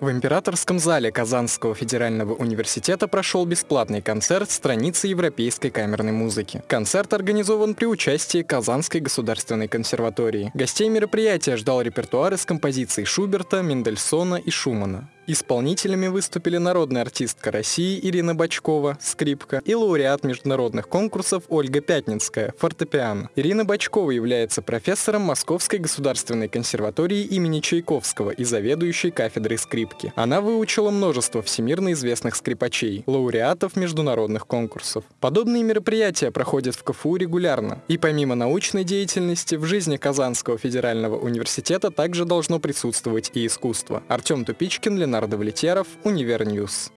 В Императорском зале Казанского федерального университета прошел бесплатный концерт страницы европейской камерной музыки. Концерт организован при участии Казанской государственной консерватории. Гостей мероприятия ждал репертуар из композиций Шуберта, Мендельсона и Шумана. Исполнителями выступили народная артистка России Ирина Бачкова, скрипка, и лауреат международных конкурсов Ольга Пятницкая, фортепиано. Ирина Бачкова является профессором Московской государственной консерватории имени Чайковского и заведующей кафедрой скрипки. Она выучила множество всемирно известных скрипачей, лауреатов международных конкурсов. Подобные мероприятия проходят в КФУ регулярно. И помимо научной деятельности, в жизни Казанского федерального университета также должно присутствовать и искусство. Артем Тупичкин, Ленар Давлетьяров, Univer News.